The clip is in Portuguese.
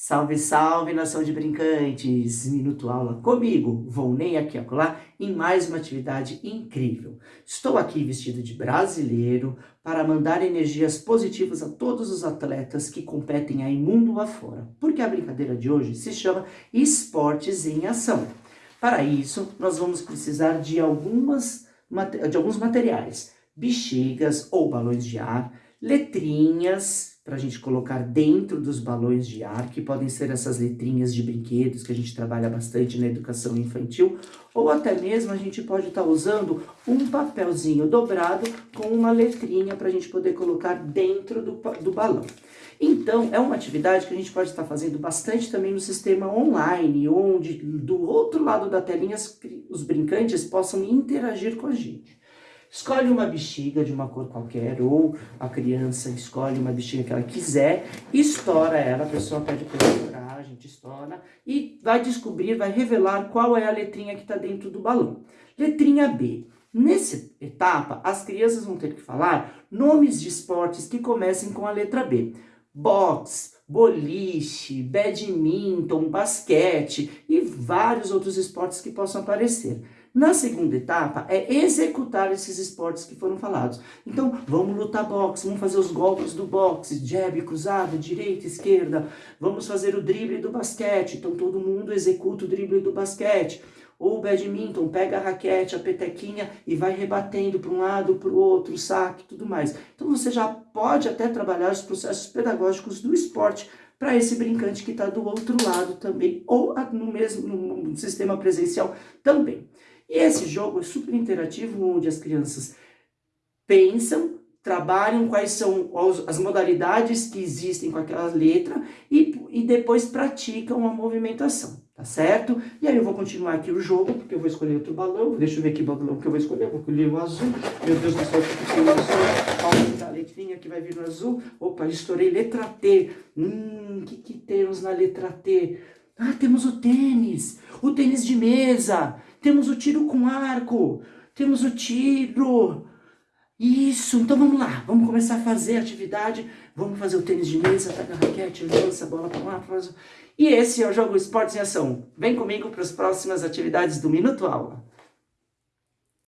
Salve, salve, nação de brincantes! Minuto aula comigo, Volney aqui acolá, em mais uma atividade incrível. Estou aqui vestido de brasileiro para mandar energias positivas a todos os atletas que competem aí mundo afora, porque a brincadeira de hoje se chama Esportes em Ação. Para isso, nós vamos precisar de, algumas, de alguns materiais, bexigas ou balões de ar, letrinhas para a gente colocar dentro dos balões de ar, que podem ser essas letrinhas de brinquedos que a gente trabalha bastante na educação infantil, ou até mesmo a gente pode estar tá usando um papelzinho dobrado com uma letrinha para a gente poder colocar dentro do, do balão. Então, é uma atividade que a gente pode estar tá fazendo bastante também no sistema online, onde do outro lado da telinha os brincantes possam interagir com a gente. Escolhe uma bexiga de uma cor qualquer, ou a criança escolhe uma bexiga que ela quiser, estoura ela, a pessoa pede para estourar, a gente estoura, e vai descobrir, vai revelar qual é a letrinha que está dentro do balão. Letrinha B. Nessa etapa, as crianças vão ter que falar nomes de esportes que comecem com a letra B. Box, boliche, badminton, basquete e vários outros esportes que possam aparecer. Na segunda etapa é executar esses esportes que foram falados. Então, vamos lutar boxe, vamos fazer os golpes do boxe, jab, cruzada, direita, esquerda. Vamos fazer o drible do basquete. Então, todo mundo executa o drible do basquete. Ou badminton, pega a raquete, a petequinha e vai rebatendo para um lado, para o outro, saque, tudo mais. Então, você já pode até trabalhar os processos pedagógicos do esporte para esse brincante que está do outro lado também, ou no mesmo no sistema presencial também. E esse jogo é super interativo, onde as crianças pensam, trabalham quais são as modalidades que existem com aquela letra e, e depois praticam a movimentação, tá certo? E aí eu vou continuar aqui o jogo, porque eu vou escolher outro balão, deixa eu ver que balão que eu vou escolher, vou escolher o azul, meu Deus do céu, que tem o azul, a letrinha que vai vir no azul, opa, estourei letra T, hum, o que que temos na letra T? Ah, temos o tênis, o tênis de mesa, temos o tiro com arco, temos o tiro. Isso, então vamos lá, vamos começar a fazer a atividade, vamos fazer o tênis de mesa, pega a raquete, lança a bola para lá, faz... E esse é o Jogo Esportes em Ação. Vem comigo para as próximas atividades do Minuto Aula.